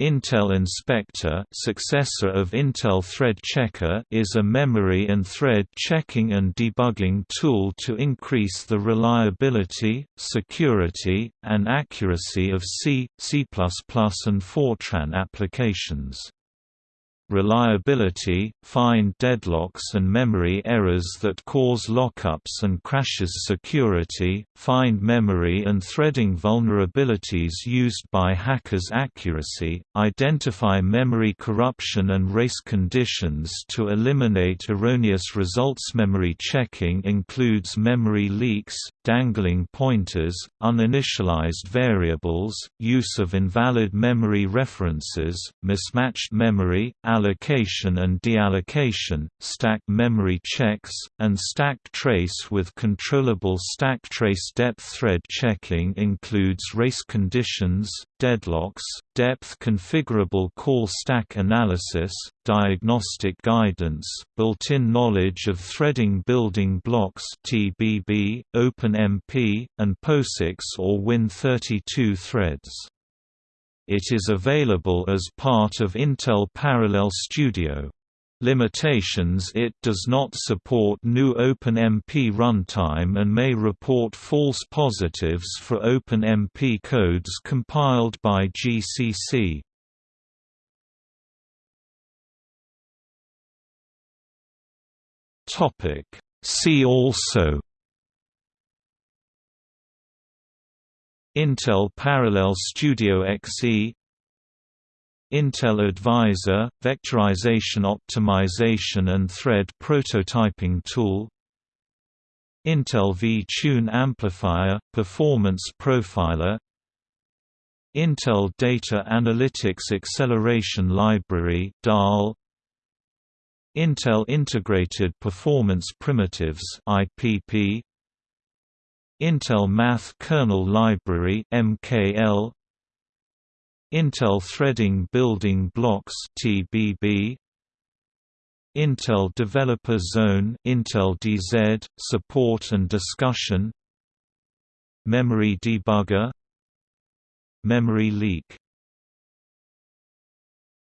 Intel Inspector successor of Intel Thread Checker is a memory and thread checking and debugging tool to increase the reliability, security, and accuracy of C, C++ and Fortran applications reliability, find deadlocks and memory errors that cause lockups and crashes security, find memory and threading vulnerabilities used by hackers accuracy, identify memory corruption and race conditions to eliminate erroneous results Memory checking includes memory leaks, dangling pointers, uninitialized variables, use of invalid memory references, mismatched memory, allocation and deallocation, stack memory checks, and stack trace with controllable stack trace depth thread checking includes race conditions, deadlocks, depth configurable call stack analysis, diagnostic guidance, built-in knowledge of threading building blocks TBB, OpenMP, and POSIX or Win32 threads. It is available as part of Intel Parallel Studio. Limitations It does not support new OpenMP runtime and may report false positives for OpenMP codes compiled by GCC. See also Intel Parallel Studio XE Intel Advisor – Vectorization optimization and thread prototyping tool Intel VTune Amplifier – Performance Profiler Intel Data Analytics Acceleration Library DAL Intel Integrated Performance Primitives IPP Intel Math Kernel Library MKL Intel Threading Building Blocks TBB Intel Developer Zone Intel DZ support and discussion. Memory Debugger. Memory Leak